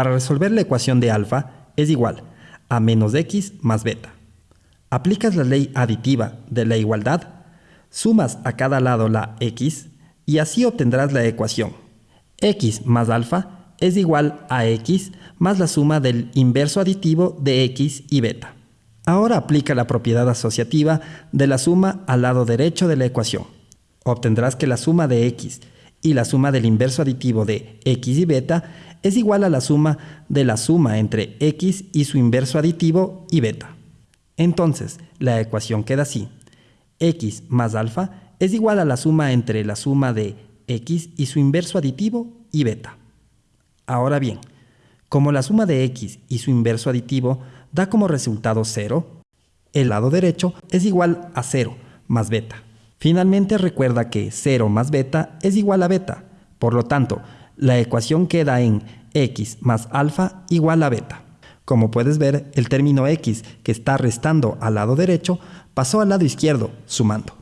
Para resolver la ecuación de alfa es igual a menos x más beta. Aplicas la ley aditiva de la igualdad, sumas a cada lado la x y así obtendrás la ecuación. x más alfa es igual a x más la suma del inverso aditivo de x y beta. Ahora aplica la propiedad asociativa de la suma al lado derecho de la ecuación. Obtendrás que la suma de x y la suma del inverso aditivo de x y beta es igual a la suma de la suma entre x y su inverso aditivo y beta. Entonces, la ecuación queda así. x más alfa es igual a la suma entre la suma de x y su inverso aditivo y beta. Ahora bien, como la suma de x y su inverso aditivo da como resultado 0, el lado derecho es igual a 0 más beta. Finalmente recuerda que 0 más beta es igual a beta. Por lo tanto, la ecuación queda en x más alfa igual a beta. Como puedes ver, el término x que está restando al lado derecho pasó al lado izquierdo, sumando.